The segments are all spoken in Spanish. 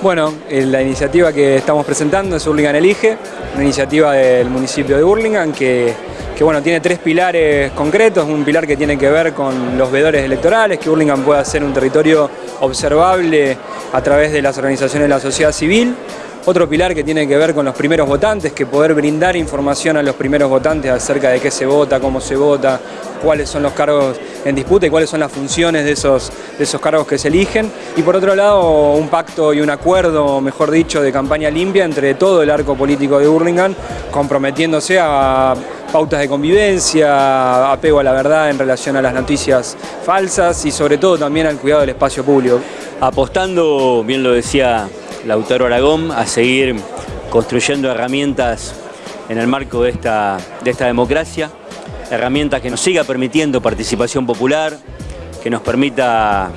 Bueno, eh, la iniciativa que estamos presentando es Hurlingham Elige, una iniciativa del municipio de Hurlingham que, bueno, tiene tres pilares concretos, un pilar que tiene que ver con los veedores electorales, que Hurlingham pueda ser un territorio observable a través de las organizaciones de la sociedad civil, otro pilar que tiene que ver con los primeros votantes, que poder brindar información a los primeros votantes acerca de qué se vota, cómo se vota, cuáles son los cargos en disputa y cuáles son las funciones de esos, de esos cargos que se eligen. Y por otro lado, un pacto y un acuerdo, mejor dicho, de campaña limpia entre todo el arco político de Burlingame, comprometiéndose a pautas de convivencia, apego a la verdad en relación a las noticias falsas y sobre todo también al cuidado del espacio público. Apostando, bien lo decía Lautaro Aragón a seguir construyendo herramientas en el marco de esta, de esta democracia, herramientas que nos siga permitiendo participación popular, que nos permita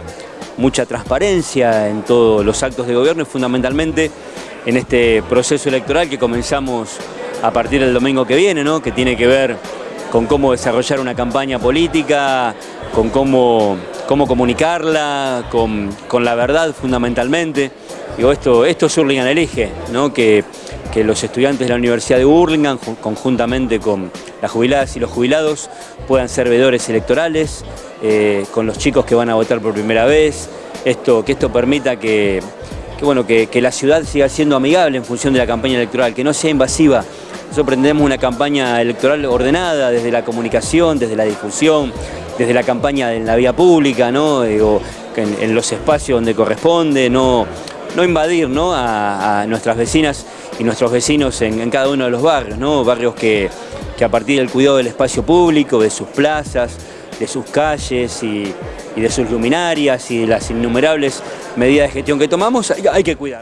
mucha transparencia en todos los actos de gobierno y fundamentalmente en este proceso electoral que comenzamos a partir del domingo que viene, ¿no? que tiene que ver con cómo desarrollar una campaña política, con cómo, cómo comunicarla, con, con la verdad fundamentalmente. Digo, esto, esto es Hurlingham Elige, que, que los estudiantes de la Universidad de Hurlingham, conjuntamente con las jubiladas y los jubilados, puedan ser veedores electorales, eh, con los chicos que van a votar por primera vez, esto, que esto permita que, que bueno, que, que, la ciudad siga siendo amigable en función de la campaña electoral, que no sea invasiva. Nosotros pretendemos una campaña electoral ordenada desde la comunicación, desde la difusión, desde la campaña en la vía pública, ¿no? Digo, en, en los espacios donde corresponde, no no invadir ¿no? A, nuestras vecinas y nuestros vecinos en, cada uno de los barrios, ¿no? barrios que, a partir del cuidado del espacio público, de sus plazas, de sus calles y, de sus luminarias y de las innumerables medidas de gestión que tomamos, hay que cuidar.